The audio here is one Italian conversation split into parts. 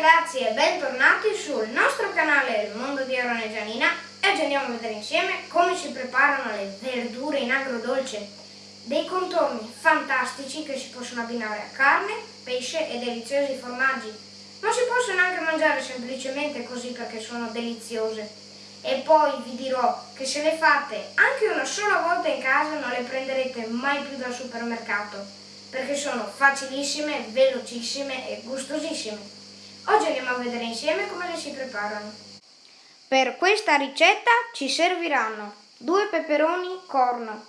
ragazzi e bentornati sul nostro canale Il Mondo di Arone Gianina e oggi andiamo a vedere insieme come si preparano le verdure in agrodolce. Dei contorni fantastici che si possono abbinare a carne, pesce e deliziosi formaggi, ma si possono anche mangiare semplicemente così perché sono deliziose. E poi vi dirò che se le fate anche una sola volta in casa non le prenderete mai più dal supermercato perché sono facilissime, velocissime e gustosissime. Oggi andiamo a vedere insieme come le si preparano. Per questa ricetta ci serviranno 2 peperoni corno,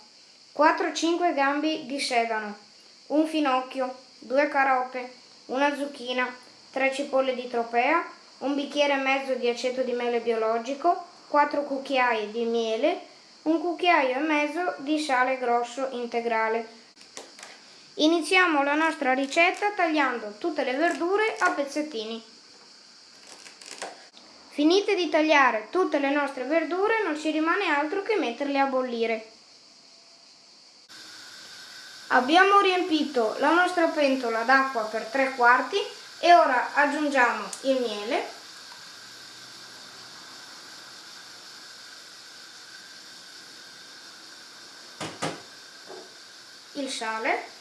4-5 gambi di sedano, un finocchio, 2 carote, una zucchina, 3 cipolle di tropea, un bicchiere e mezzo di aceto di mele biologico, 4 cucchiai di miele, un cucchiaio e mezzo di sale grosso integrale. Iniziamo la nostra ricetta tagliando tutte le verdure a pezzettini. Finite di tagliare tutte le nostre verdure non ci rimane altro che metterle a bollire. Abbiamo riempito la nostra pentola d'acqua per tre quarti e ora aggiungiamo il miele il sale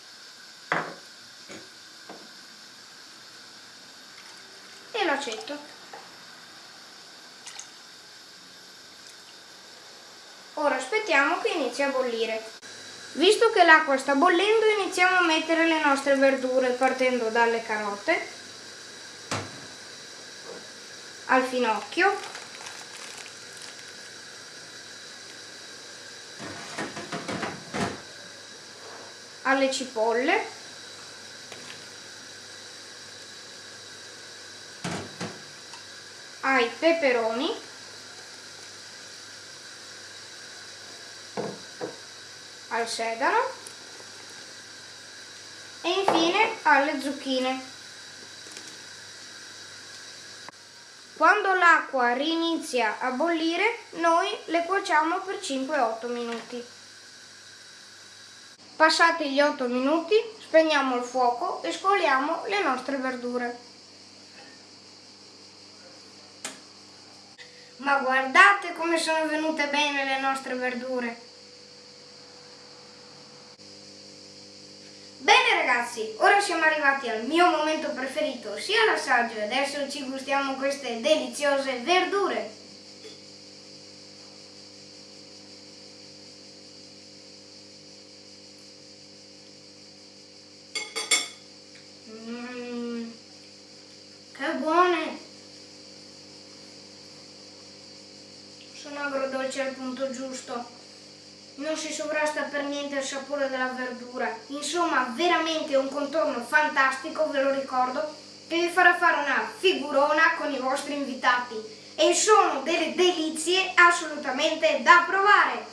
l'aceto. Ora aspettiamo che inizi a bollire. Visto che l'acqua sta bollendo iniziamo a mettere le nostre verdure partendo dalle carote, al finocchio, alle cipolle, ai peperoni al sedano e infine alle zucchine. Quando l'acqua rinizia a bollire, noi le cuociamo per 5-8 minuti. Passati gli 8 minuti, spegniamo il fuoco e scoliamo le nostre verdure. Ma guardate come sono venute bene le nostre verdure! ragazzi, ora siamo arrivati al mio momento preferito, sia l'assaggio adesso ci gustiamo queste deliziose verdure. Sono agrodolci al punto giusto non si sovrasta per niente il sapore della verdura. Insomma, veramente un contorno fantastico, ve lo ricordo, che vi farà fare una figurona con i vostri invitati. E sono delle delizie assolutamente da provare.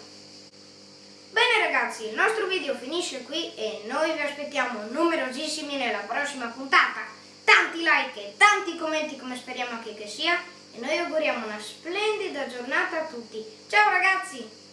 Bene ragazzi, il nostro video finisce qui e noi vi aspettiamo numerosissimi nella prossima puntata. Tanti like e tanti commenti come speriamo anche che sia e noi auguriamo una splendida giornata a tutti. Ciao ragazzi!